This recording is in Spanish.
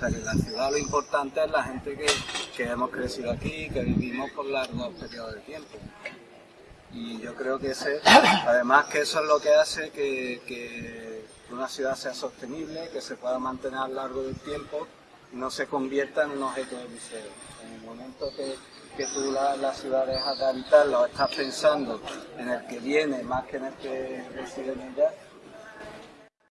sea que en la ciudad lo importante es la gente que, que hemos crecido aquí, que vivimos por largos periodos de tiempo. Y yo creo que ese, además que eso es lo que hace que, que una ciudad sea sostenible, que se pueda mantener a lo largo del tiempo y no se convierta en un objeto de museo. En el momento que, que tú la, la ciudad dejas de habitarla o estás pensando en el que viene más que en el que reside en ella,